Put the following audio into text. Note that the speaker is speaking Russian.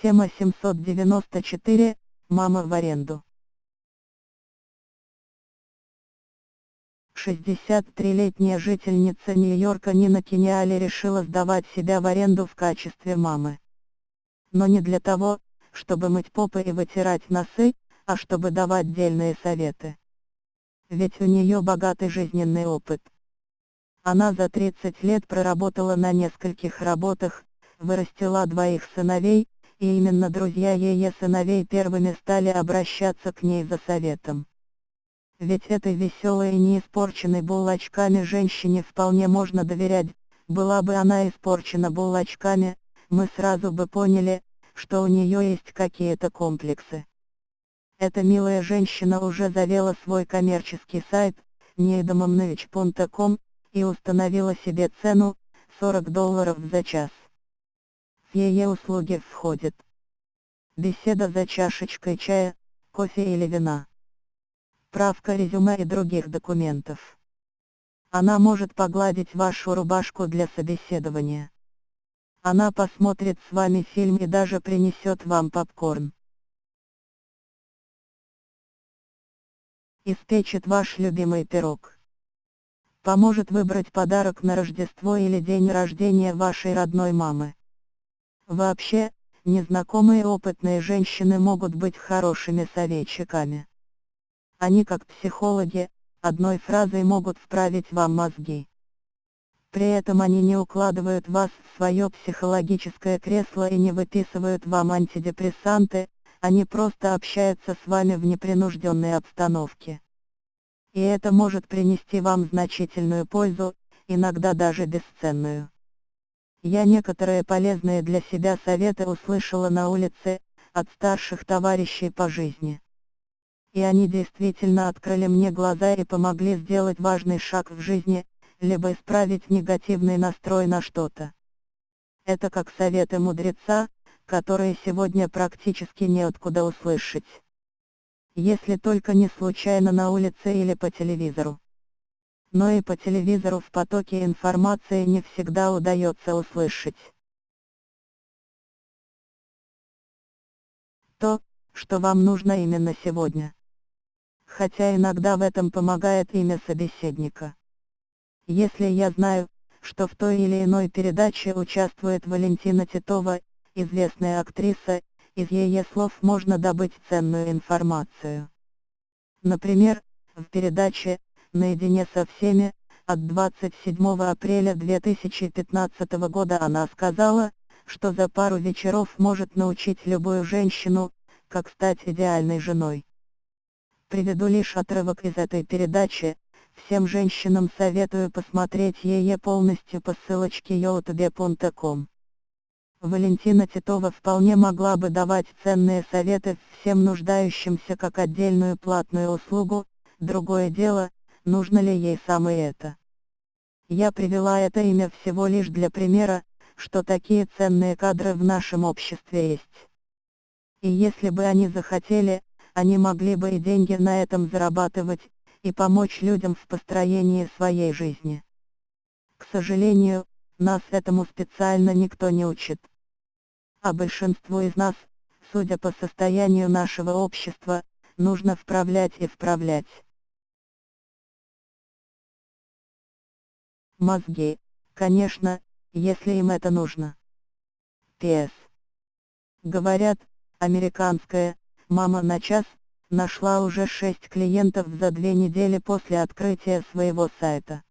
Тема 794. Мама в аренду. 63-летняя жительница Нью-Йорка Нина Кениали решила сдавать себя в аренду в качестве мамы. Но не для того, чтобы мыть попы и вытирать носы, а чтобы давать дельные советы. Ведь у нее богатый жизненный опыт. Она за 30 лет проработала на нескольких работах, вырастила двоих сыновей, и именно друзья ее сыновей первыми стали обращаться к ней за советом. Ведь этой веселой и не испорченной булочками женщине вполне можно доверять, была бы она испорчена булочками, мы сразу бы поняли, что у нее есть какие-то комплексы. Эта милая женщина уже завела свой коммерческий сайт, neidamomnovich.com, и установила себе цену, 40 долларов за час. Ее услуги входит беседа за чашечкой чая, кофе или вина, правка резюме и других документов. Она может погладить вашу рубашку для собеседования. Она посмотрит с вами фильм и даже принесет вам попкорн. Испечет ваш любимый пирог. Поможет выбрать подарок на Рождество или день рождения вашей родной мамы. Вообще, незнакомые опытные женщины могут быть хорошими советчиками. Они как психологи, одной фразой могут вправить вам мозги. При этом они не укладывают вас в свое психологическое кресло и не выписывают вам антидепрессанты, они просто общаются с вами в непринужденной обстановке. И это может принести вам значительную пользу, иногда даже бесценную. Я некоторые полезные для себя советы услышала на улице, от старших товарищей по жизни. И они действительно открыли мне глаза и помогли сделать важный шаг в жизни, либо исправить негативный настрой на что-то. Это как советы мудреца, которые сегодня практически неоткуда услышать. Если только не случайно на улице или по телевизору но и по телевизору в потоке информации не всегда удается услышать. То, что вам нужно именно сегодня. Хотя иногда в этом помогает имя собеседника. Если я знаю, что в той или иной передаче участвует Валентина Титова, известная актриса, из ее слов можно добыть ценную информацию. Например, в передаче наедине со всеми, от 27 апреля 2015 года она сказала, что за пару вечеров может научить любую женщину, как стать идеальной женой. Приведу лишь отрывок из этой передачи, всем женщинам советую посмотреть ее полностью по ссылочке youtube.com. Валентина Титова вполне могла бы давать ценные советы всем нуждающимся как отдельную платную услугу, другое дело, нужно ли ей самое это. Я привела это имя всего лишь для примера, что такие ценные кадры в нашем обществе есть. И если бы они захотели, они могли бы и деньги на этом зарабатывать, и помочь людям в построении своей жизни. К сожалению, нас этому специально никто не учит. А большинству из нас, судя по состоянию нашего общества, нужно вправлять и вправлять. Мозги, конечно, если им это нужно. П.С. Говорят, американская, мама на час, нашла уже 6 клиентов за две недели после открытия своего сайта.